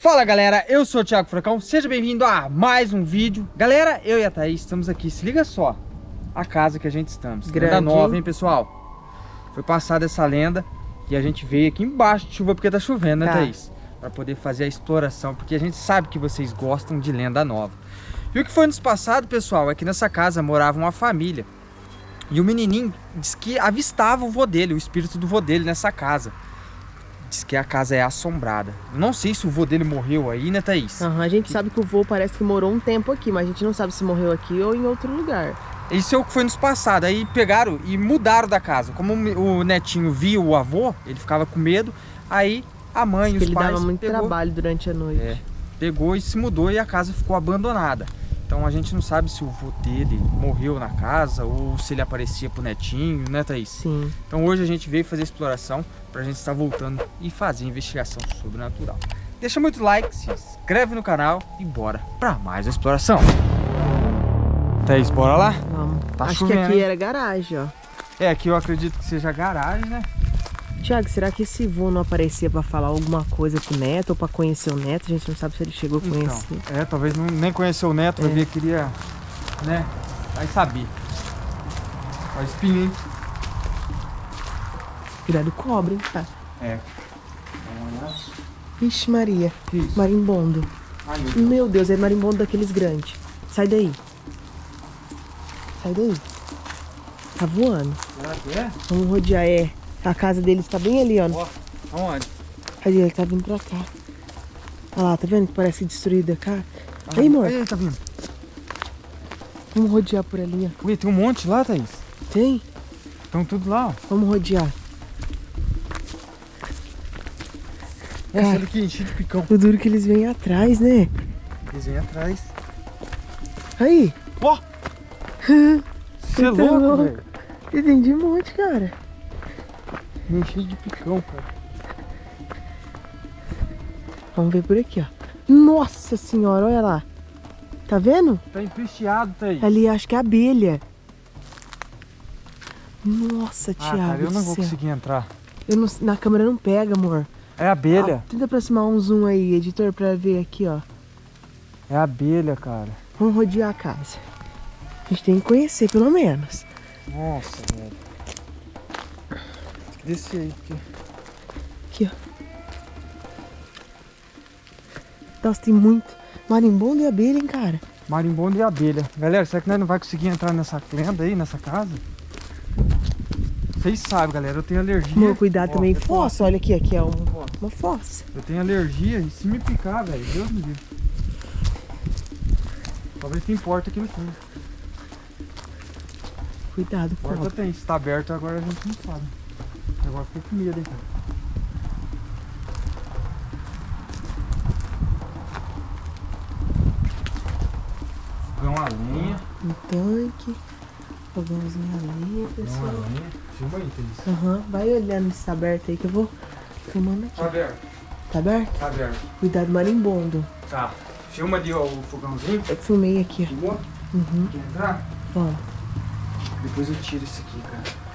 Fala galera, eu sou o Thiago Furacão, seja bem-vindo a mais um vídeo Galera, eu e a Thaís estamos aqui, se liga só A casa que a gente estamos, Grande. lenda nova, hein pessoal Foi passada essa lenda e a gente veio aqui embaixo de chuva porque tá chovendo, né tá. Thaís? Para poder fazer a exploração, porque a gente sabe que vocês gostam de lenda nova E o que foi nos passado, pessoal, é que nessa casa morava uma família E o menininho disse que avistava o vô dele, o espírito do vô dele nessa casa Diz que a casa é assombrada. Não sei se o vô dele morreu aí, né, Thaís? A gente sabe que o vô parece que morou um tempo aqui, mas a gente não sabe se morreu aqui ou em outro lugar. Isso é o que foi nos passado. Aí pegaram e mudaram da casa. Como o netinho viu o avô, ele ficava com medo. Aí a mãe e os ele pais... Ele dava muito pegou, trabalho durante a noite. É, pegou e se mudou e a casa ficou abandonada. Então a gente não sabe se o vô dele morreu na casa ou se ele aparecia pro netinho, né Thaís? Sim. Então hoje a gente veio fazer exploração pra gente estar voltando e fazer investigação sobrenatural. Deixa muito like, se inscreve no canal e bora pra mais uma exploração. Thaís, bora lá? Vamos. Tá Acho chovendo, que aqui hein? era garagem, ó. É, aqui eu acredito que seja garagem, né? Tiago, será que esse vô não aparecia para falar alguma coisa pro neto ou para conhecer o neto? A gente não sabe se ele chegou a então, conhecer. Então, é, talvez não, nem conheceu o neto, é. queria, né? Vai saber. Ó, espinha, hein? Cuidado cobre, hein, tá? É. Vixe Maria. Isso. Marimbondo. Ai, meu, Deus. meu Deus, é marimbondo daqueles grandes. Sai daí. Sai daí. Tá voando. Será que é? Vamos rodear, é. A casa deles tá bem ali, ó. Ó, aonde? Ali, ele tá vindo pra cá. Olha lá, tá vendo que parece destruída cá? Ah, aí, amor. Aí, tá vindo. Vamos rodear por ali, ó. Ui, tem um monte lá, Thaís? Tem? Estão tudo lá, ó. Vamos rodear. Essa Cara, aqui enche de picão. O duro que eles vêm atrás, né? Eles vêm atrás. Aí. Ó! Você é louco, velho. Entendi um monte, cara. Vem cheio de picão, cara. Vamos ver por aqui, ó. Nossa senhora, olha lá. Tá vendo? Tá empesteado, tá aí. Ali, acho que é abelha. Nossa, ah, Thiago. Cara, eu não vou conseguir entrar. Eu não, na câmera não pega, amor. É abelha. Ah, tenta aproximar um zoom aí, editor, pra ver aqui, ó. É abelha, cara. Vamos rodear a casa. A gente tem que conhecer, pelo menos. Nossa, velho. Desce aí. Aqui. aqui, ó. Nossa, tem muito marimbondo e abelha, hein, cara? Marimbondo e abelha. Galera, será que nós não vai conseguir entrar nessa lenda aí, nessa casa? Vocês sabem, galera, eu tenho alergia. Meu, cuidado ó, também. É fossa, olha aqui, aqui é um, uma fossa. Eu tenho alergia e se me picar, velho, Deus me livre. Talvez tem porta aqui no fundo. Cuidado, porta tem. Se tá aberto agora a gente não sabe. Agora fiquei com medo, hein, cara. Fogão a lenha. Um tanque. Fogãozinho a lenha, pessoal. Fogão a lenha. Filma aí, Thaís. Aham. Uhum. Vai olhando se tá aberto aí que eu vou filmando aqui. Tá aberto. Tá aberto? Tá aberto. Cuidado marimbondo. Tá. Filma ali ó, o fogãozinho. Eu filmei aqui. Filmou? Uhum. Quer entrar? Vamos. Depois eu tiro isso aqui, cara.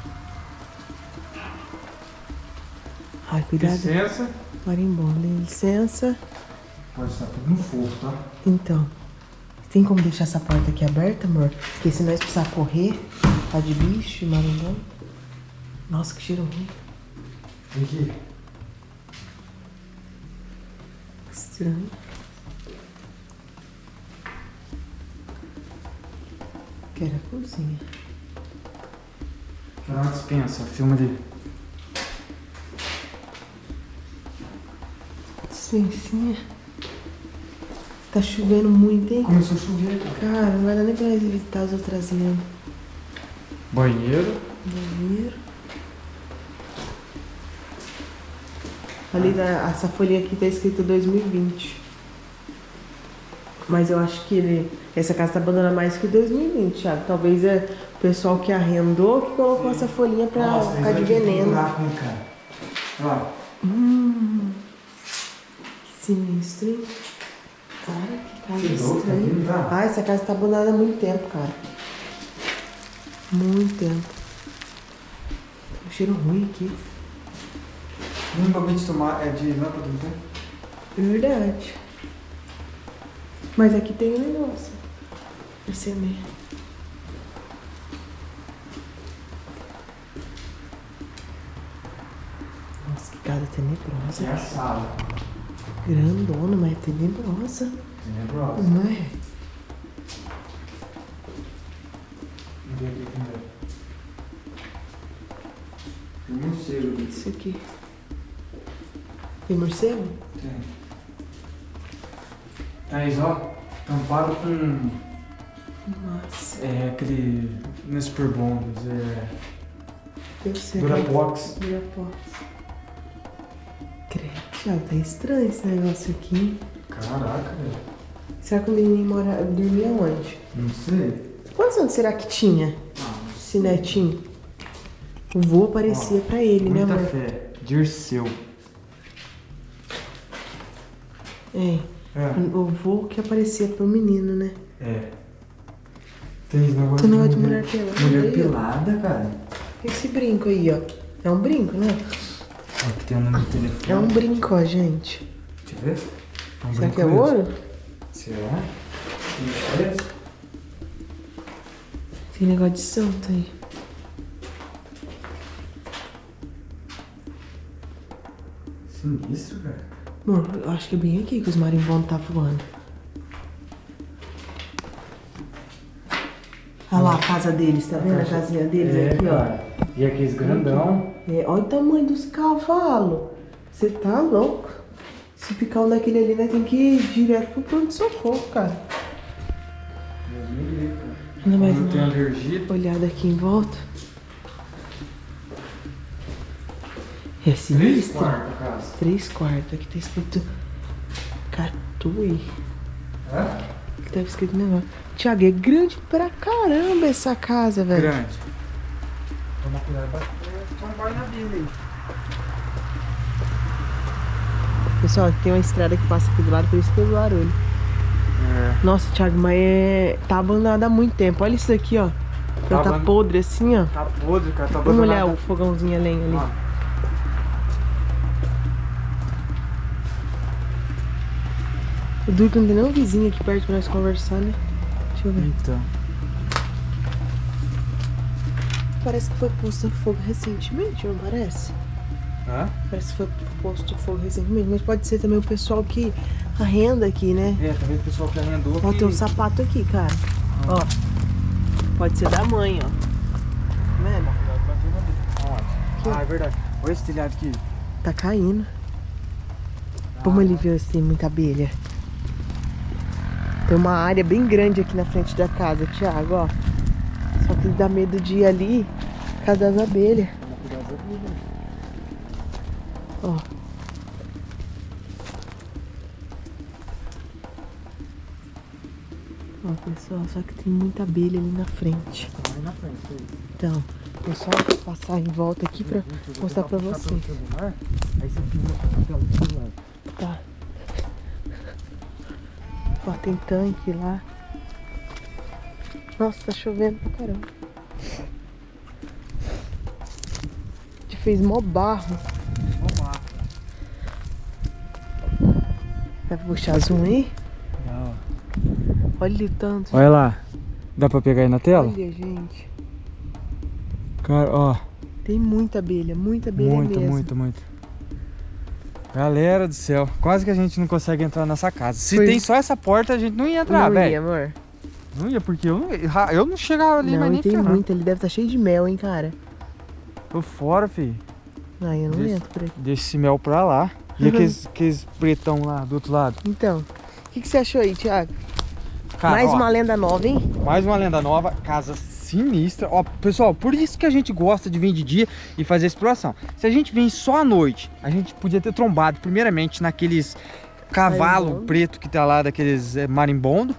Ai, cuidado. Licença. Marimbondo, licença. Pode estar tudo no fogo, tá? Então. Tem como deixar essa porta aqui aberta, amor? Porque se nós precisar correr, tá de bicho, marimbondo. Nossa, que cheiro ruim. Vem aqui. Estranho. Que era a cozinha. Quero uma dispensa, filma ali. Tá chovendo muito, hein? Começou a chover, cara. Cara, não vai dar nem pra visitar as outras lendas. Banheiro. Banheiro. Ali, tá, essa folhinha aqui tá escrito 2020. Mas eu acho que ele, essa casa tá abandonada mais que 2020, Thiago. Talvez é o pessoal que arrendou que colocou Sim. essa folhinha pra Nossa, ficar de veneno. Ó. Hum. Sinistro, hein? Cara, que casa que estranha. Tá? Ah, essa casa tá abandonada há muito tempo, cara. Muito tempo. Um cheiro ruim aqui. Um bagulho de tomar é de lâmpada, não tem? Verdade. Mas aqui tem um negócio. Perceber. Nossa, que casa tenebrosa. É a sala. Grandona, mas é tenebrosa. Tenebrosa. Não é? Vamos ver aqui primeiro. Tem morcego aqui. Isso aqui. Tem morcego? Tem. Thaís, ó. Tampado com. Nossa. É aquele. Não é super bondos, é. Eu sei. Durapox. Durapox. Tá estranho esse negócio aqui. Caraca, velho. Será que o menino mora, dormia onde? Não sei. Quantos anos será que tinha Ah, esse netinho? O vô aparecia pra ele, né, Muita amor? fé. Dirceu. É. É. O vô que aparecia pro menino, né? É. Tem esse negócio negócio de mulher pelada Mulher aí, ó. pelada, cara. Esse brinco aí, ó. É um brinco, né? Aqui tem um número de telefone. É um brinco, ó, gente. Deixa eu ver. É um Será que é mesmo. ouro? Será? É? Tem negócio de santo aí. Sinistro, cara. Amor, eu acho que é bem aqui que os marimbondos tá voando. Olha lá a casa deles, tá vendo a casinha deles É, aqui, ó? E aqueles grandão. É, olha o tamanho dos cavalos. Você tá louco? Se picar um daquele ali, né, tem que ir direto pro pronto-socorro, cara. Deus me livre, cara. Ainda mais Não tem alergia. olhada aqui em volta. É Três sinistro. quartos a casa. Três quartos. Aqui tá escrito Catui. É? Aqui tá escrito negócio. Tiago, é grande pra caramba essa casa, velho. Grande. Toma cuidado pra tombar na Bíblia aí. Pessoal, tem uma estrada que passa aqui do lado, por isso que eu barulho. É. Nossa, Thiago, mas é... tá abandonado há muito tempo. Olha isso aqui, ó. Tá tá aban- podre assim, ó. Tá podre, cara. Tá Vamos olhar o fogãozinho a lenha ali. Ó. O duro que não tem nenhum vizinho aqui perto pra nós conversar, né? Deixa eu ver. Então. Parece que foi posto fogo recentemente, não parece? Hã? Parece que foi posto fogo recentemente. Mas pode ser também o pessoal que arrenda aqui, né? É, talvez o pessoal que arrendou Ó, que... tem um sapato aqui, cara. Ó. Pode ser da mãe, ó. Tá vendo? Ah, é verdade. Olha esse telhado aqui. Tá caindo. Vamos ali ver se tem muita abelha. Tem uma área bem grande aqui na frente da casa, Thiago, ó. Dá medo de ir ali por causa das abelhas. Ó. Ó, pessoal, só que tem muita abelha ali na frente. Tá na frente. Então, vou só passar em volta aqui pra eu vou mostrar pra você. pelo celular, Aí você filma com a tela do celular. Tá. Ó, tem tanque lá. Nossa, tá chovendo pra caramba. A gente fez mó barro. Lá. Vai puxar zoom aí? Não. Olha o tanto. Olha lá. Dá pra pegar aí na tela? Olha, gente. Cara, ó. Tem muita abelha, muita abelha Muito, mesmo. muito, muito. Galera do céu, quase que a gente não consegue entrar nessa casa. Se Foi- tem só essa porta, a gente não ia entrar, Não ia, velho. amor. Não ia, porque eu não, eu não chegava ali, não, mas nem tem ferrando. muita. Ele deve estar cheio de mel, hein, cara. Tô fora, filho. Ai, eu não entro por aqui. Deixa esse mel pra lá. E Uhum. aqueles, aqueles pretão lá do outro lado. Então, o que, que você achou aí, Thiago? Cara, Mais ó, uma lenda nova, hein? mais uma lenda nova, casa sinistra. Ó, pessoal, por isso que a gente gosta de vir de dia e fazer exploração. Se a gente vem só à noite, a gente podia ter trombado primeiramente naqueles cavalo Marimbondo. preto que tá lá, daqueles é, marimbondo.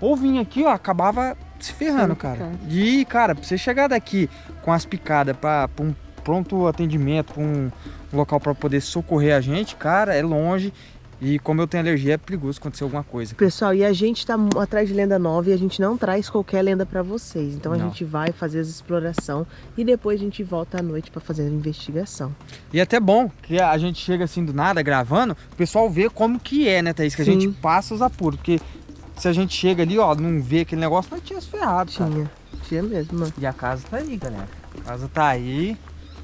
Ou vir aqui, ó, acabava se ferrando, Sendo cara. picado. E, cara, pra você chegar daqui com as picadas pra, pra um pronto atendimento, pra um local pra poder socorrer a gente, cara, é longe. E como eu tenho alergia, é perigoso acontecer alguma coisa. Pessoal, e a gente tá atrás de lenda nova e a gente não traz qualquer lenda para vocês. Então a gente vai fazer as exploração e depois a gente volta à noite para fazer a investigação. E é até bom que a gente chega assim do nada gravando, o pessoal vê como que é, né, Thaís? Que Sim. a gente passa os apuros. Porque se a gente chega ali, ó, não vê aquele negócio, nós tínhamos ferrado, Tinha, cara. tinha mesmo, mano. E a casa tá aí, galera. A casa tá aí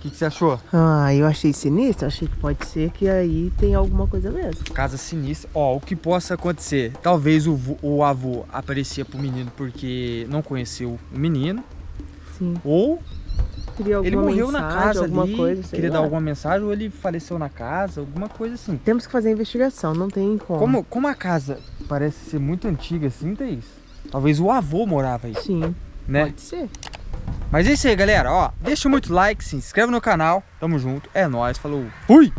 que, que você achou? Ah, eu achei sinistro. Achei que pode ser que aí tem alguma coisa mesmo. Casa sinistra. Ó, o que possa acontecer? Talvez o, o avô aparecia pro menino porque não conheceu o menino. Sim. Ou ele morreu mensagem, na casa alguma ali, coisa, queria lá. dar alguma mensagem, ou ele faleceu na casa, alguma coisa assim. Temos que fazer a investigação, não tem como. Como, como a casa parece ser muito antiga assim, Thaís, talvez o avô morava aí. Sim, né? pode ser. Mas é isso aí, galera. Ó, deixa muito like, se inscreve no canal. Tamo junto. É nóis. Falou. Fui!